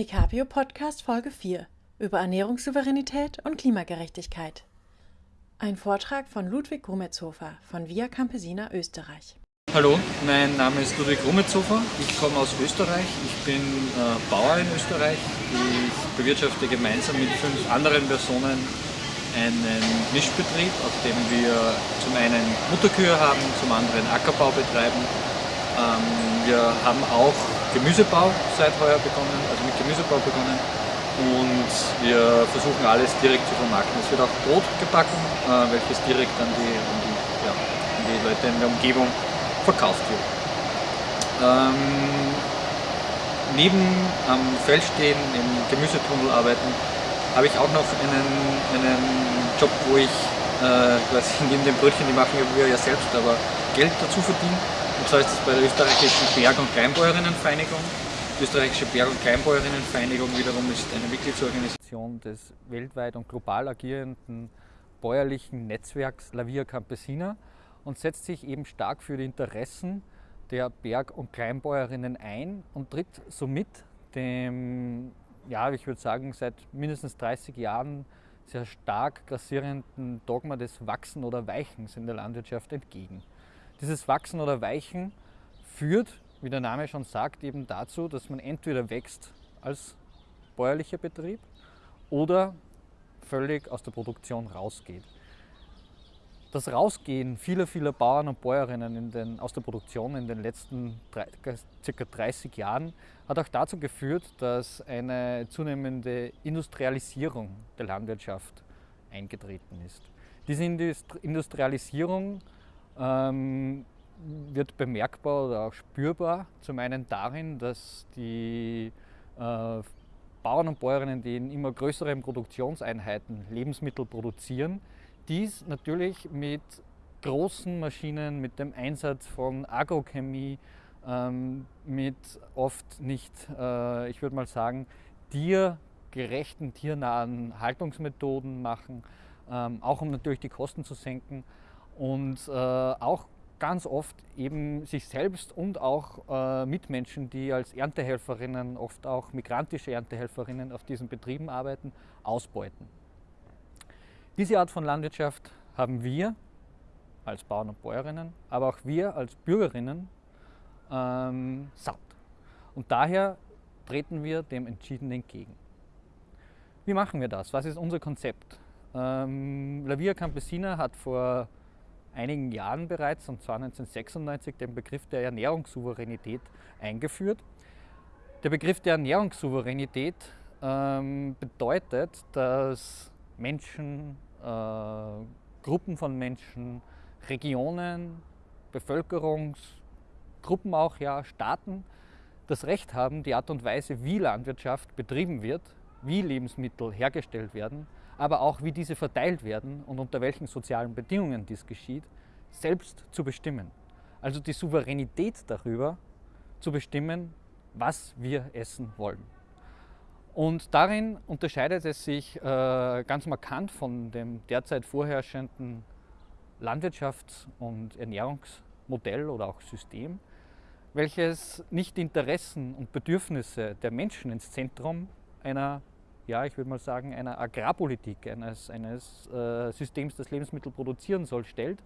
ECAPIO Podcast Folge 4 über Ernährungssouveränität und Klimagerechtigkeit. Ein Vortrag von Ludwig Grumetzhofer von Via Campesina Österreich. Hallo, mein Name ist Ludwig Grumetzhofer. Ich komme aus Österreich. Ich bin äh, Bauer in Österreich. Ich bewirtschafte gemeinsam mit fünf anderen Personen einen Mischbetrieb, auf dem wir zum einen Mutterkühe haben, zum anderen Ackerbau betreiben. Ähm, wir haben auch Gemüsebau seit heuer begonnen, also mit Gemüsebau begonnen und wir versuchen alles direkt zu vermarkten. Es wird auch Brot gebacken, äh, welches direkt an die, an, die, ja, an die, Leute in der Umgebung verkauft wird. Ähm, neben am Feld stehen, im Gemüsetunnel arbeiten, habe ich auch noch einen, einen Job, wo ich äh, quasi neben den Brötchen, die machen wir ja selbst, aber Geld dazu verdiene. Und zwar ist das bei der österreichischen Berg- und Kleinbäuerinnenvereinigung. Die österreichische Berg- und Kleinbäuerinnenvereinigung wiederum ist eine Mitgliedsorganisation des weltweit und global agierenden bäuerlichen Netzwerks La Via Campesina und setzt sich eben stark für die Interessen der Berg- und Kleinbäuerinnen ein und tritt somit dem ja, ich würde sagen, seit mindestens 30 Jahren sehr stark grassierenden Dogma des Wachsen oder Weichens in der Landwirtschaft entgegen. Dieses Wachsen oder Weichen führt, wie der Name schon sagt, eben dazu, dass man entweder wächst als bäuerlicher Betrieb oder völlig aus der Produktion rausgeht. Das Rausgehen vieler, vieler Bauern und Bäuerinnen den, aus der Produktion in den letzten drei, circa 30 Jahren hat auch dazu geführt, dass eine zunehmende Industrialisierung der Landwirtschaft eingetreten ist. Diese Industrialisierung ähm, wird bemerkbar oder auch spürbar, zum einen darin, dass die äh, Bauern und Bäuerinnen, die in immer größeren Produktionseinheiten Lebensmittel produzieren, dies natürlich mit großen Maschinen, mit dem Einsatz von Agrochemie, ähm, mit oft nicht, äh, ich würde mal sagen, tiergerechten, tiernahen Haltungsmethoden machen, ähm, auch um natürlich die Kosten zu senken und äh, auch ganz oft eben sich selbst und auch äh, Mitmenschen, die als Erntehelferinnen, oft auch migrantische Erntehelferinnen auf diesen Betrieben arbeiten, ausbeuten. Diese Art von Landwirtschaft haben wir als Bauern und Bäuerinnen, aber auch wir als Bürgerinnen ähm, satt. Und daher treten wir dem entschieden entgegen. Wie machen wir das? Was ist unser Konzept? Ähm, La Via Campesina hat vor einigen Jahren bereits, und zwar 1996, den Begriff der Ernährungssouveränität eingeführt. Der Begriff der Ernährungssouveränität ähm, bedeutet, dass Menschen, äh, Gruppen von Menschen, Regionen, Bevölkerungsgruppen auch, ja, Staaten das Recht haben, die Art und Weise, wie Landwirtschaft betrieben wird, wie Lebensmittel hergestellt werden, aber auch wie diese verteilt werden und unter welchen sozialen Bedingungen dies geschieht, selbst zu bestimmen. Also die Souveränität darüber zu bestimmen, was wir essen wollen. Und darin unterscheidet es sich äh, ganz markant von dem derzeit vorherrschenden Landwirtschafts- und Ernährungsmodell oder auch System, welches nicht die Interessen und Bedürfnisse der Menschen ins Zentrum einer, ja, ich würde mal sagen, einer Agrarpolitik, eines, eines äh, Systems, das Lebensmittel produzieren soll, stellt,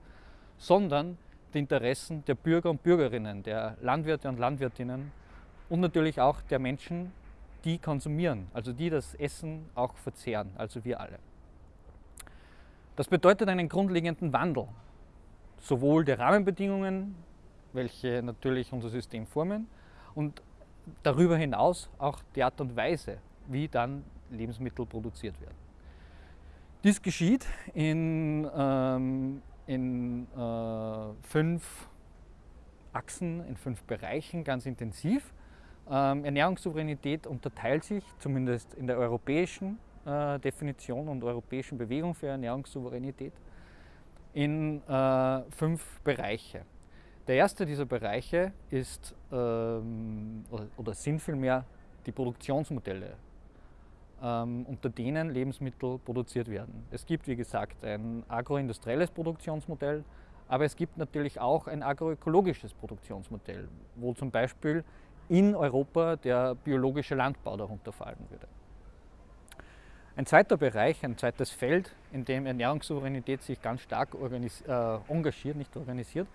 sondern die Interessen der Bürger und Bürgerinnen, der Landwirte und Landwirtinnen und natürlich auch der Menschen, die konsumieren, also die das Essen auch verzehren, also wir alle. Das bedeutet einen grundlegenden Wandel, sowohl der Rahmenbedingungen, welche natürlich unser System formen, und darüber hinaus auch die Art und Weise, wie dann Lebensmittel produziert werden. Dies geschieht in, ähm, in äh, fünf Achsen, in fünf Bereichen ganz intensiv. Ähm, Ernährungssouveränität unterteilt sich, zumindest in der europäischen äh, Definition und europäischen Bewegung für Ernährungssouveränität, in äh, fünf Bereiche. Der erste dieser Bereiche ist ähm, oder, sind vielmehr die Produktionsmodelle, unter denen Lebensmittel produziert werden. Es gibt, wie gesagt, ein agroindustrielles Produktionsmodell, aber es gibt natürlich auch ein agroökologisches Produktionsmodell, wo zum Beispiel in Europa der biologische Landbau darunter fallen würde. Ein zweiter Bereich, ein zweites Feld, in dem Ernährungssouveränität sich ganz stark äh, engagiert, nicht organisiert,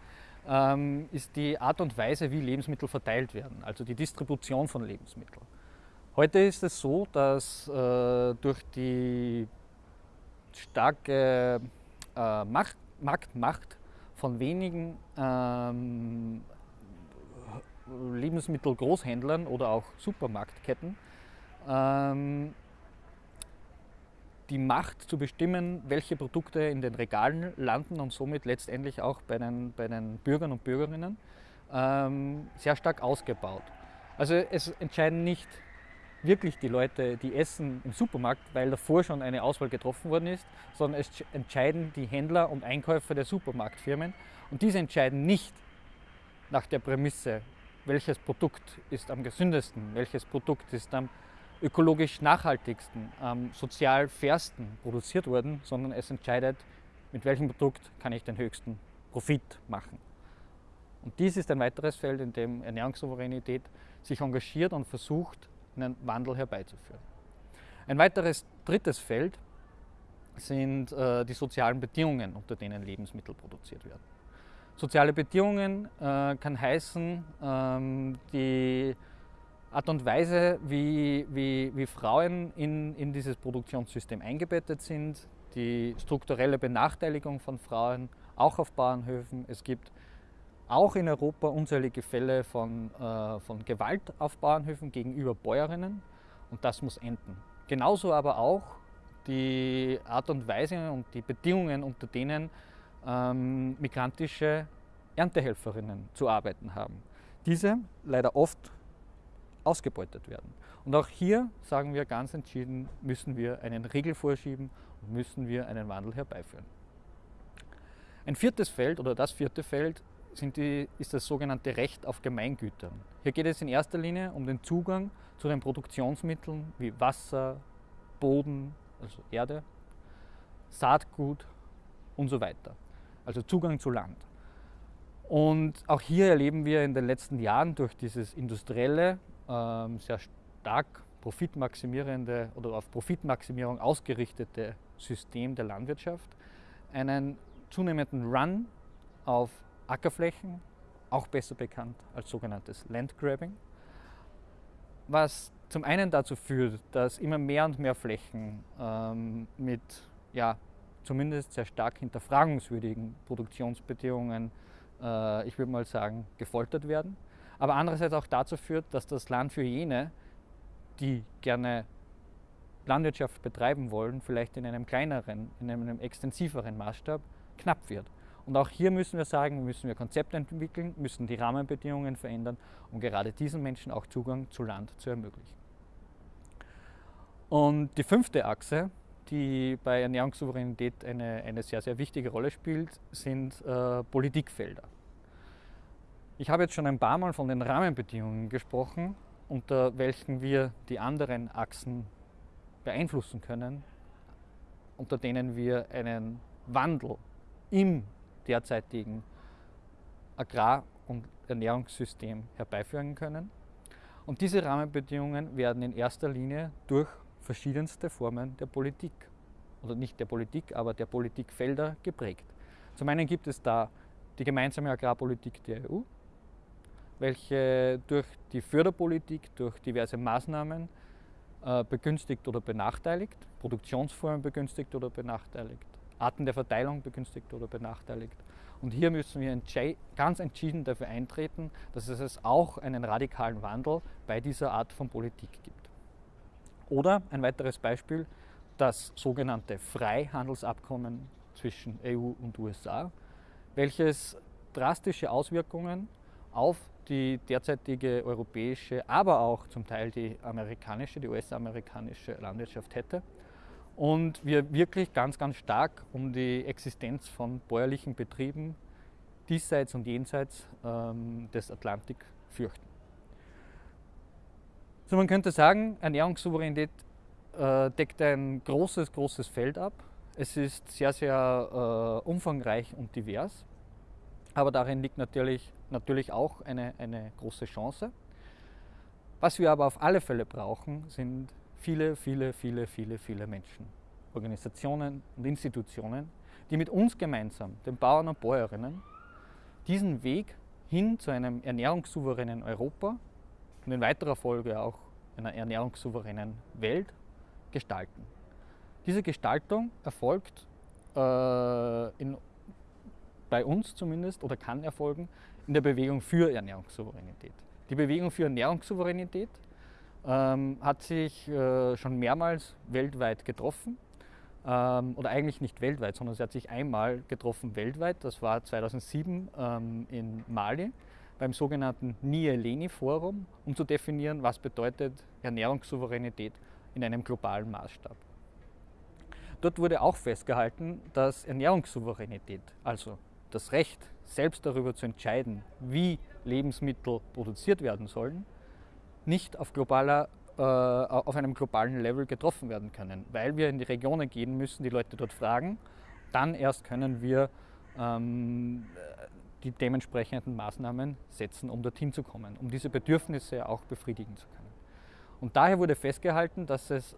ähm, ist die Art und Weise, wie Lebensmittel verteilt werden, also die Distribution von Lebensmitteln. Heute ist es so, dass äh, durch die starke äh, Macht, Marktmacht von wenigen ähm, Lebensmittelgroßhändlern oder auch Supermarktketten ähm, die Macht zu bestimmen, welche Produkte in den Regalen landen und somit letztendlich auch bei den, bei den Bürgern und Bürgerinnen ähm, sehr stark ausgebaut. Also es entscheiden nicht wirklich die Leute, die essen im Supermarkt, weil davor schon eine Auswahl getroffen worden ist, sondern es entscheiden die Händler und Einkäufer der Supermarktfirmen und diese entscheiden nicht nach der Prämisse, welches Produkt ist am gesündesten, welches Produkt ist am ökologisch nachhaltigsten, am sozial fairsten produziert worden, sondern es entscheidet, mit welchem Produkt kann ich den höchsten Profit machen. Und dies ist ein weiteres Feld, in dem Ernährungssouveränität sich engagiert und versucht, einen Wandel herbeizuführen. Ein weiteres drittes Feld sind äh, die sozialen Bedingungen, unter denen Lebensmittel produziert werden. Soziale Bedingungen äh, kann heißen, ähm, die Art und Weise, wie, wie, wie Frauen in, in dieses Produktionssystem eingebettet sind, die strukturelle Benachteiligung von Frauen, auch auf Bauernhöfen. Es gibt auch in Europa unzählige Fälle von, äh, von Gewalt auf Bauernhöfen gegenüber Bäuerinnen und das muss enden. Genauso aber auch die Art und Weise und die Bedingungen, unter denen ähm, migrantische Erntehelferinnen zu arbeiten haben. Diese leider oft ausgebeutet werden. Und auch hier sagen wir ganz entschieden, müssen wir einen Riegel vorschieben und müssen wir einen Wandel herbeiführen. Ein viertes Feld oder das vierte Feld die, ist das sogenannte Recht auf Gemeingütern. Hier geht es in erster Linie um den Zugang zu den Produktionsmitteln wie Wasser, Boden, also Erde, Saatgut und so weiter. Also Zugang zu Land. Und auch hier erleben wir in den letzten Jahren durch dieses industrielle ähm, sehr stark profitmaximierende oder auf Profitmaximierung ausgerichtete System der Landwirtschaft einen zunehmenden Run auf Ackerflächen, auch besser bekannt als sogenanntes Landgrabbing, was zum einen dazu führt, dass immer mehr und mehr Flächen ähm, mit ja, zumindest sehr stark hinterfragungswürdigen Produktionsbedingungen, äh, ich würde mal sagen, gefoltert werden aber andererseits auch dazu führt, dass das Land für jene, die gerne Landwirtschaft betreiben wollen, vielleicht in einem kleineren, in einem extensiveren Maßstab knapp wird. Und auch hier müssen wir sagen, müssen wir Konzepte entwickeln, müssen die Rahmenbedingungen verändern, um gerade diesen Menschen auch Zugang zu Land zu ermöglichen. Und die fünfte Achse, die bei Ernährungssouveränität eine, eine sehr, sehr wichtige Rolle spielt, sind äh, Politikfelder. Ich habe jetzt schon ein paar Mal von den Rahmenbedingungen gesprochen, unter welchen wir die anderen Achsen beeinflussen können, unter denen wir einen Wandel im derzeitigen Agrar- und Ernährungssystem herbeiführen können. Und diese Rahmenbedingungen werden in erster Linie durch verschiedenste Formen der Politik, oder nicht der Politik, aber der Politikfelder geprägt. Zum einen gibt es da die gemeinsame Agrarpolitik der EU, welche durch die Förderpolitik, durch diverse Maßnahmen äh, begünstigt oder benachteiligt, Produktionsformen begünstigt oder benachteiligt, Arten der Verteilung begünstigt oder benachteiligt. Und hier müssen wir ganz entschieden dafür eintreten, dass es auch einen radikalen Wandel bei dieser Art von Politik gibt. Oder ein weiteres Beispiel, das sogenannte Freihandelsabkommen zwischen EU und USA, welches drastische Auswirkungen auf die derzeitige europäische, aber auch zum Teil die amerikanische, die US-amerikanische Landwirtschaft hätte. Und wir wirklich ganz, ganz stark um die Existenz von bäuerlichen Betrieben diesseits und jenseits ähm, des Atlantik fürchten. So, man könnte sagen, Ernährungssouveränität äh, deckt ein großes, großes Feld ab. Es ist sehr, sehr äh, umfangreich und divers. Aber darin liegt natürlich, natürlich auch eine, eine große Chance. Was wir aber auf alle Fälle brauchen, sind viele, viele, viele, viele, viele Menschen, Organisationen und Institutionen, die mit uns gemeinsam, den Bauern und Bäuerinnen, diesen Weg hin zu einem ernährungssouveränen Europa und in weiterer Folge auch einer ernährungssouveränen Welt gestalten. Diese Gestaltung erfolgt äh, in, bei uns zumindest oder kann erfolgen in der Bewegung für Ernährungssouveränität. Die Bewegung für Ernährungssouveränität ähm, hat sich äh, schon mehrmals weltweit getroffen. Ähm, oder eigentlich nicht weltweit, sondern sie hat sich einmal getroffen weltweit. Das war 2007 ähm, in Mali beim sogenannten Nieleni-Forum, um zu definieren, was bedeutet Ernährungssouveränität in einem globalen Maßstab. Dort wurde auch festgehalten, dass Ernährungssouveränität, also das Recht, selbst darüber zu entscheiden, wie Lebensmittel produziert werden sollen, nicht auf, globaler, äh, auf einem globalen Level getroffen werden können, weil wir in die Regionen gehen müssen, die Leute dort fragen. Dann erst können wir ähm, die dementsprechenden Maßnahmen setzen, um dorthin zu kommen, um diese Bedürfnisse auch befriedigen zu können. Und daher wurde festgehalten, dass es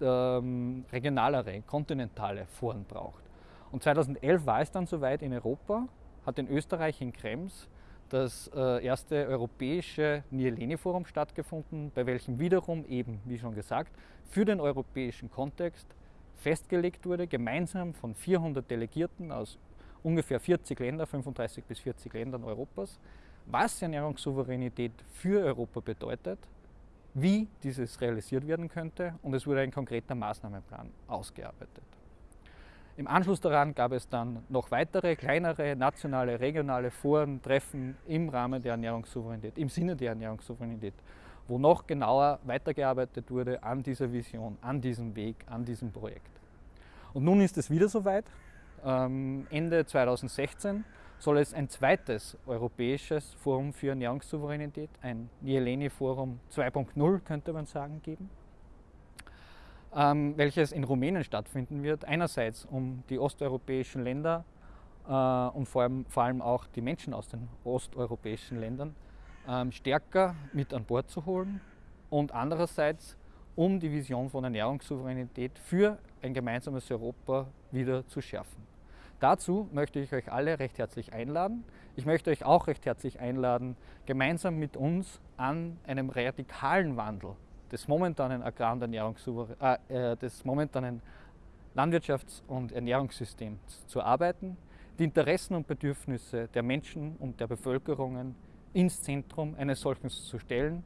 ähm, regionalere, kontinentale Foren braucht. Und 2011 war es dann soweit in Europa, hat in Österreich in Krems das äh, erste europäische Nieleni-Forum stattgefunden, bei welchem wiederum eben, wie schon gesagt, für den europäischen Kontext festgelegt wurde, gemeinsam von 400 Delegierten aus ungefähr 40 Ländern, 35 bis 40 Ländern Europas, was Ernährungssouveränität für Europa bedeutet, wie dieses realisiert werden könnte und es wurde ein konkreter Maßnahmenplan ausgearbeitet. Im Anschluss daran gab es dann noch weitere kleinere nationale, regionale Foren, Treffen im Rahmen der Ernährungssouveränität, im Sinne der Ernährungssouveränität, wo noch genauer weitergearbeitet wurde an dieser Vision, an diesem Weg, an diesem Projekt. Und nun ist es wieder soweit. Ähm, Ende 2016 soll es ein zweites europäisches Forum für Ernährungssouveränität, ein Nieleni-Forum 2.0 könnte man sagen, geben. Ähm, welches in Rumänien stattfinden wird. Einerseits um die osteuropäischen Länder äh, und vor allem, vor allem, auch die Menschen aus den osteuropäischen Ländern ähm, stärker mit an Bord zu holen und andererseits um die Vision von Ernährungssouveränität für ein gemeinsames Europa wieder zu schärfen. Dazu möchte ich euch alle recht herzlich einladen. Ich möchte euch auch recht herzlich einladen, gemeinsam mit uns an einem radikalen Wandel des momentanen Agrar- und Ernährungssouverän äh, äh, des momentanen Landwirtschafts- und Ernährungssystems zu arbeiten, die Interessen und Bedürfnisse der Menschen und der Bevölkerungen ins Zentrum eines solchen zu stellen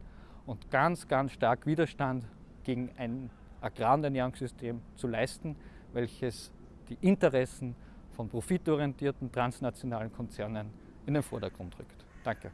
und ganz, ganz stark Widerstand gegen ein Agrar- und Ernährungssystem zu leisten, welches die Interessen von profitorientierten transnationalen Konzernen in den Vordergrund rückt. Danke.